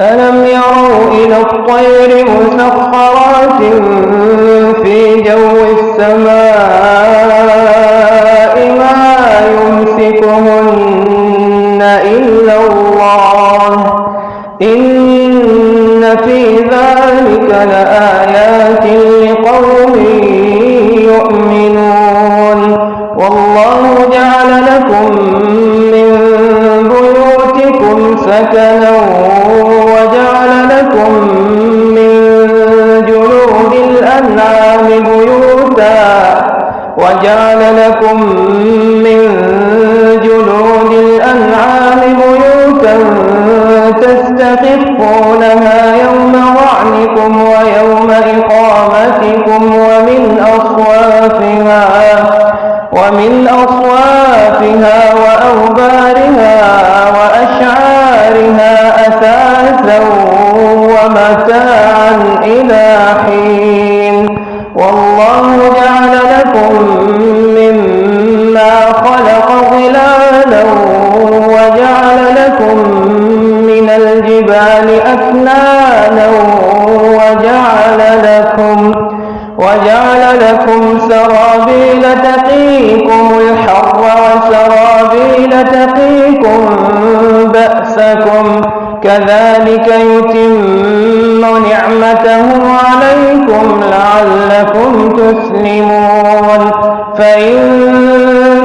ألم يروا إلى الطير مسخرات في جو السماء ما يمسكهن إلا الله. إن وجعل لكم من جلود الأنعام بيوتا تستخفونها لكم سرابيل تقيكم الحر وسرابيل تقيكم بأسكم كذلك يتم نعمته عليكم لعلكم تسلمون. فإن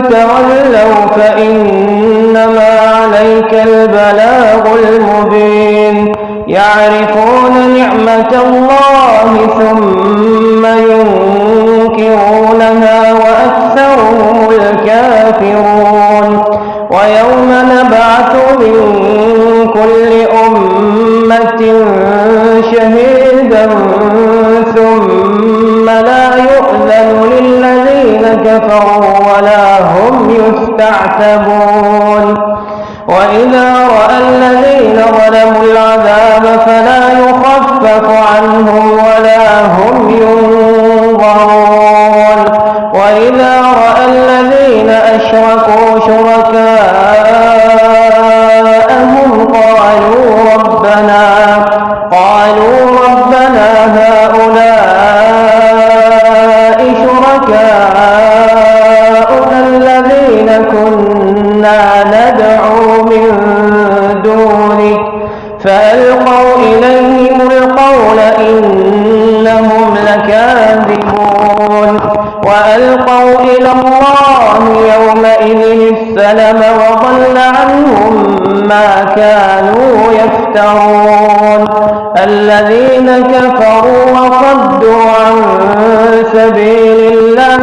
تولوا فإنما عليك البلاغ المبين. يعرفون نعمة الله ثم ينكرونها وأكثرهم الكافرون. ويوم نبعث من كل أمة شهيدا ثم لا يؤذن للذين كفروا ولا هم يستعتبون. وإذا رأى الذين ظلموا العذاب فلا فألقوا إليهم القول إنهم لكاذبون وألقوا إلى الله يومئذ السلم وضل عنهم ما كانوا يفترون الذين كفروا وصدوا عن سبيل الله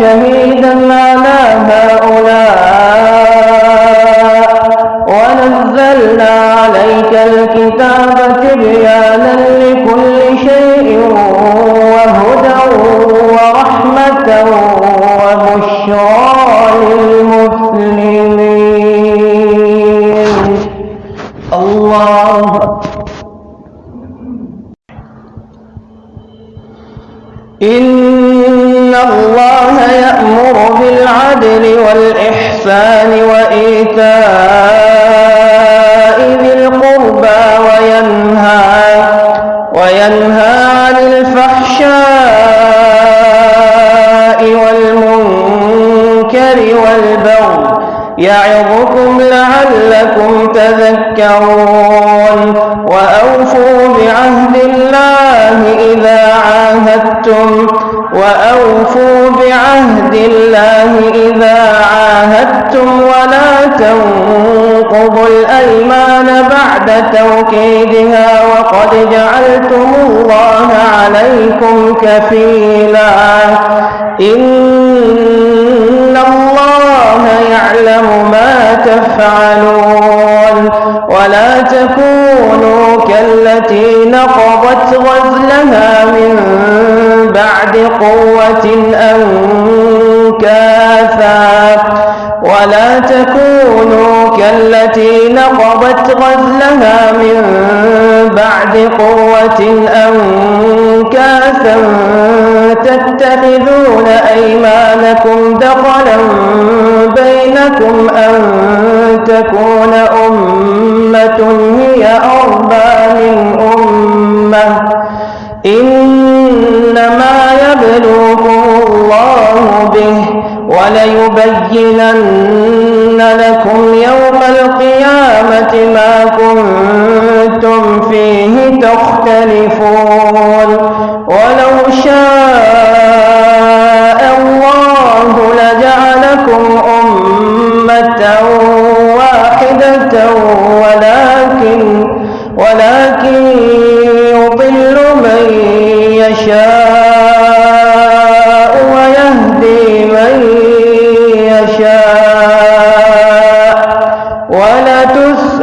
شهيدا على هؤلاء. ونزلنا عليك الكتاب تبيانا لكل شيء وهدى ورحمة وبشرى للمسلمين. الله إن الله يأمر بالعدل والإحسان وإيتاء يعظكم لعلكم تذكرون وأوفوا بعهد الله إذا عاهدتم وأوفوا بعهد الله إذا عاهدتم ولا تنقضوا الأيمان بعد توكيدها وقد جعلتم الله عليكم كفيلا إن الله يعلم ما تفعلون ولا تكونوا كالتي نقضت غزلها من بعد قوة أنكاثا ولا تكونوا كالتي نقضت غزلها من بعد قوة أنكاثا تتخذون أيمانكم دخلا بينكم أن تكون أمة هي أربى من أمة. إنما يبلوكم الله به وليبينن لكم يوم القيامة ما كنتم فيه تختلفون ولو شاء الله لجعلكم أمة واحدة ولكن ولكن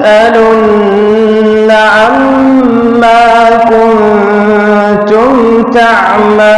ولتسألن عما كنتم تعملون.